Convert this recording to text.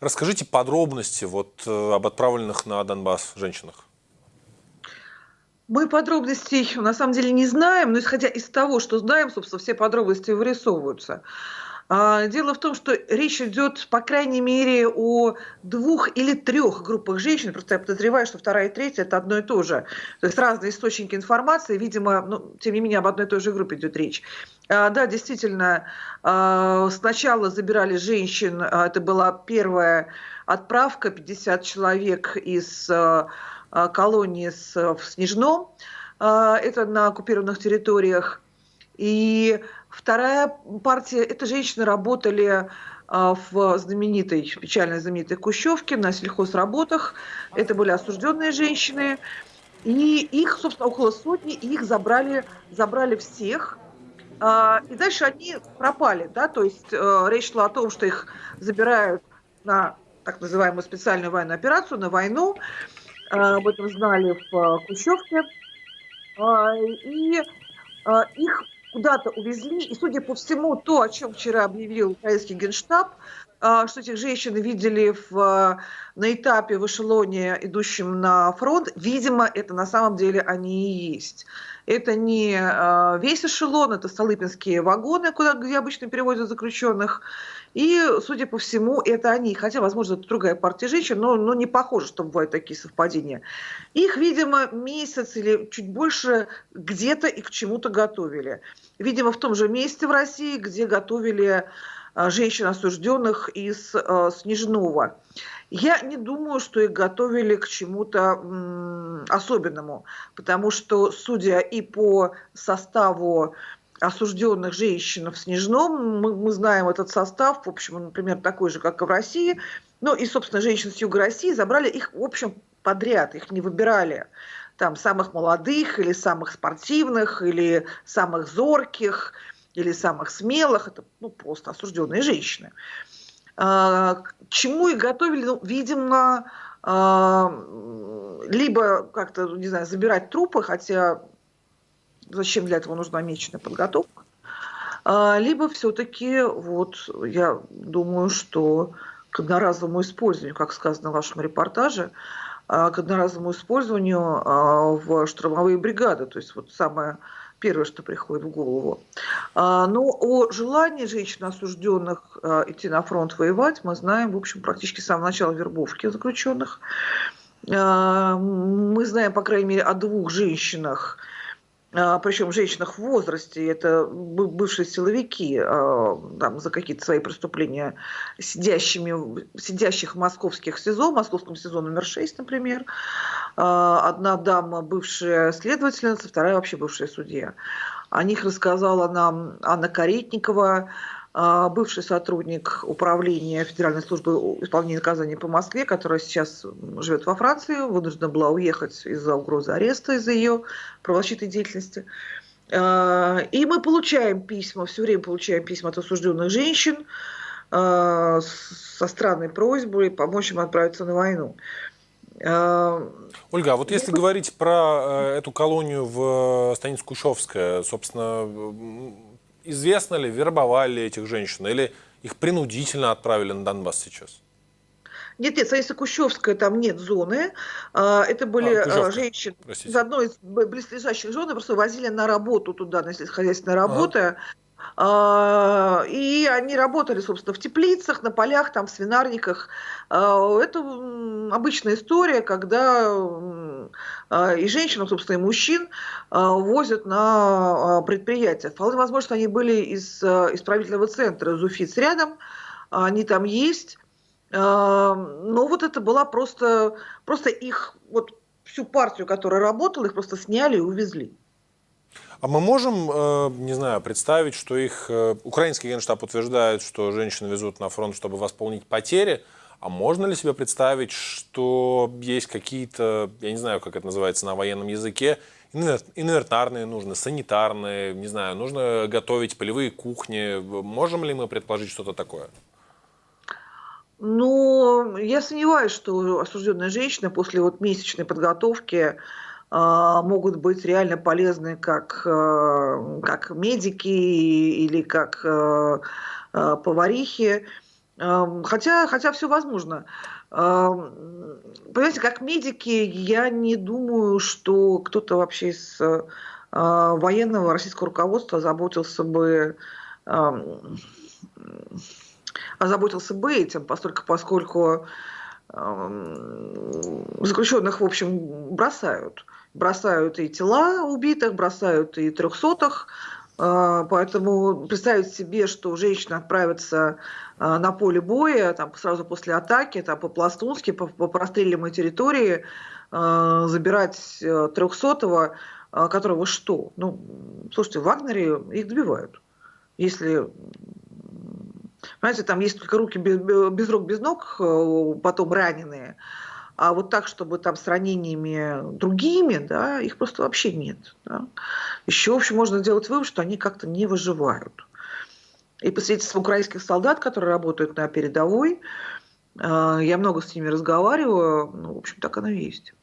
Расскажите подробности вот об отправленных на Донбасс женщинах. Мы подробностей на самом деле не знаем, но исходя из того, что знаем, собственно, все подробности вырисовываются. А, дело в том, что речь идет, по крайней мере, о двух или трех группах женщин. Просто я подозреваю, что вторая и третья – это одно и то же. То есть разные источники информации. Видимо, ну, тем не менее, об одной и той же группе идет речь. А, да, действительно, а, сначала забирали женщин. Это была первая отправка, 50 человек из колонии в Снежном, это на оккупированных территориях. И вторая партия, это женщины работали а, в знаменитой, печально знаменитой Кущевке, на сельхозработах. Это были осужденные женщины. И их, собственно, около сотни, и их забрали, забрали всех. И дальше они пропали, да, то есть э, речь шла о том, что их забирают на так называемую специальную военную операцию, на войну, а, об этом знали в а, Кущевке. А, и их куда-то увезли. И, судя по всему, то, о чем вчера объявил украинский генштаб, что этих женщин видели в, на этапе в эшелоне, идущем на фронт, видимо, это на самом деле они и есть. Это не весь эшелон, это столыпинские вагоны, куда, где обычно перевозят заключенных. И, судя по всему, это они. Хотя, возможно, это другая партия женщин, но, но не похоже, что бывают такие совпадения. Их, видимо, месяц или чуть больше где-то и к чему-то готовили. Видимо, в том же месте в России, где готовили а, женщин, осужденных из э, Снежного. Я не думаю, что их готовили к чему-то особенному, потому что, судя и по составу осужденных женщин в Снежном. Мы, мы знаем этот состав, в общем, например, такой же, как и в России. Ну и, собственно, женщин с юга России забрали их, в общем, подряд, их не выбирали. Там самых молодых, или самых спортивных, или самых зорких, или самых смелых. Это ну, просто осужденные женщины. А, к чему их готовили? Ну, видимо, а, либо как-то, не знаю, забирать трупы, хотя зачем для этого нужна месячная подготовка, а, либо все-таки, вот, я думаю, что к одноразовому использованию, как сказано в вашем репортаже, а, к одноразовому использованию а, в штурмовые бригады, то есть вот самое первое, что приходит в голову. Но о желании женщин, осужденных идти на фронт воевать, мы знаем, в общем, практически с самого начала вербовки заключенных. Мы знаем, по крайней мере, о двух женщинах, а, причем женщинах в возрасте, это бывшие силовики, а, там, за какие-то свои преступления, сидящими, сидящих в московских СИЗО, в московском СИЗО номер 6, например. А, одна дама бывшая следовательница, вторая вообще бывшая судья. О них рассказала нам Анна Каретникова, бывший сотрудник управления Федеральной службы исполнения наказаний по Москве, которая сейчас живет во Франции, вынуждена была уехать из-за угрозы ареста, из-за ее правозащитной деятельности. А, и мы получаем письма, все время получаем письма от осужденных женщин а, со странной просьбой помочь им отправиться на войну. Ольга, а вот если говорить про э, эту колонию в станице Кущевская, собственно, известно ли, вербовали этих женщин или их принудительно отправили на Донбасс сейчас? Нет, нет, Саиса Кущевская, там нет зоны. А, это были а, а женщины Простите. из одной из близлежащих зон, просто возили на работу туда, на сельскохозяйственные работы. Ага. А, и они работали, собственно, в теплицах, на полях, там, в свинарниках. А, это обычная история, когда а, и женщин, собственно, и мужчин возят на предприятия. Вполне возможно, что они были из исправительного центра Зуфиц рядом, они там есть. Но вот это была просто, просто их, вот всю партию, которая работала, их просто сняли и увезли. А мы можем, э, не знаю, представить, что их э, украинский генштаб утверждает, что женщин везут на фронт, чтобы восполнить потери, а можно ли себе представить, что есть какие-то, я не знаю, как это называется на военном языке, инвентарные нужны, санитарные, не знаю, нужно готовить полевые кухни. Можем ли мы предположить что-то такое? Ну, я сомневаюсь, что осужденная женщина после вот месячной подготовки могут быть реально полезны как, э, как медики или как э, э, поварихи. Хотя, хотя все возможно. Понимаете, как медики, я не думаю, что кто-то вообще из военного российского руководства заботился бы озаботился бы этим, поскольку, поскольку заключенных, в общем, бросают. Бросают и тела убитых, бросают и трехсотых. А, поэтому представить себе, что женщина отправится а, на поле боя там, сразу после атаки, там, по-пластунски, по, по простреливаемой территории, а, забирать э, трехсотого, которого что? Ну, слушайте, в Вагнере их добивают. Если Понимаете, там есть только руки без, без рук, без ног, э, потом раненые. А вот так, чтобы там с ранениями другими, да, их просто вообще нет. Да. Еще, в общем, можно сделать вывод, что они как-то не выживают. И по свидетельству украинских солдат, которые работают на передовой, э, я много с ними разговариваю, ну, в общем, так оно и есть.